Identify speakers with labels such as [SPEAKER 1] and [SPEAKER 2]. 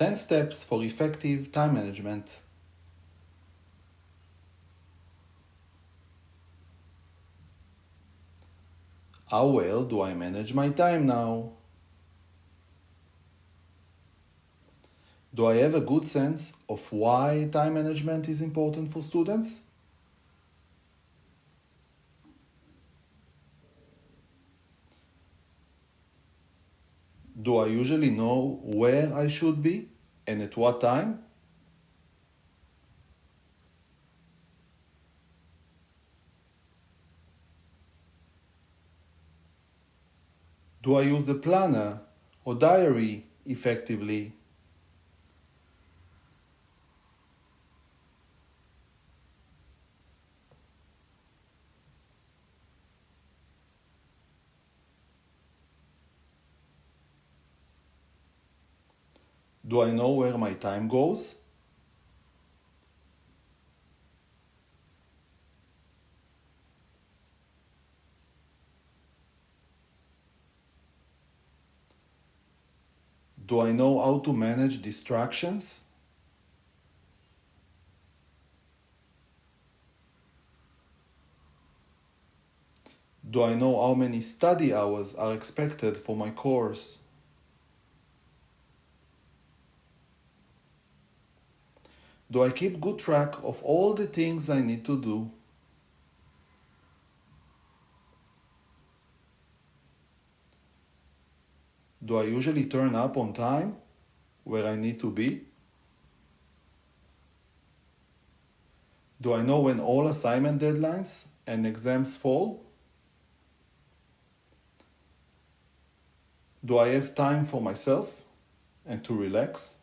[SPEAKER 1] 10 steps for effective time management. How well do I manage my time now? Do I have a good sense of why time management is important for students? Do I usually know where I should be and at what time? Do I use a planner or diary effectively? Do I know where my time goes? Do I know how to manage distractions? Do I know how many study hours are expected for my course? Do I keep good track of all the things I need to do? Do I usually turn up on time where I need to be? Do I know when all assignment deadlines and exams fall? Do I have time for myself and to relax?